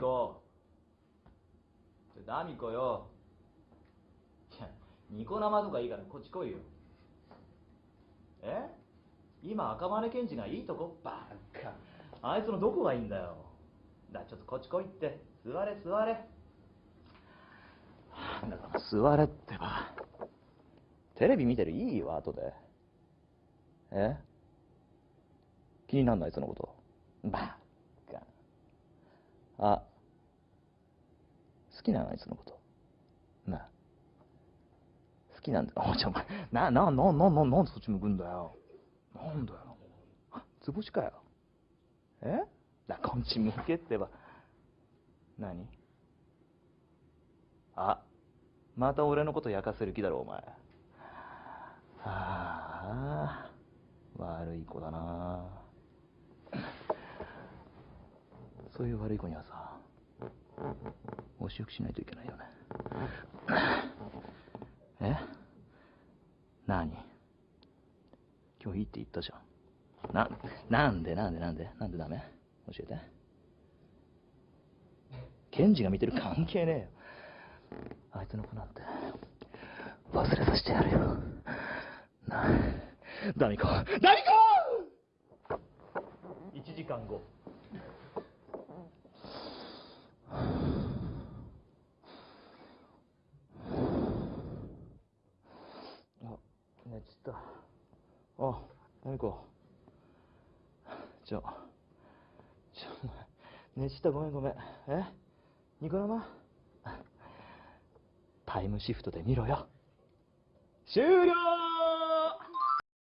こちょダミコよ。いやニコ生とかいいからこっち来いよ。え？今赤羽検事がいいとこ？バカ。あいつのどこがいいんだよ。だちょっとこっち来いって。座れ座れ。だから座れってば。テレビ見てるいいよ後で。え？気になんないそのこと。バカ。あ好きなのあいつのこと。な好きなんだ。おちょお前。ななななななんでそっち向くんだよ。なんだよ。図星かよ。え？なこっち向けってば。何？あ。また俺のこと焼かせる気だろお前。はあ。悪い子だな。そういう悪い子にはさ。お仕置きしないといけないよね。え？何？今日いいって言ったじゃん。ななんで？なんで？なんで？なんでダメ？教えて。ケンジが見てる関係ねえよ。あいつの子なんて。忘れさせてやるよ。なあダミコ。ダミコ !1 時間後あ、寝ちった。あ、なみこ。ちょ、ちょ、寝ちったごめんごめん。え？ニコ生？タイムシフトで見ろよ。終了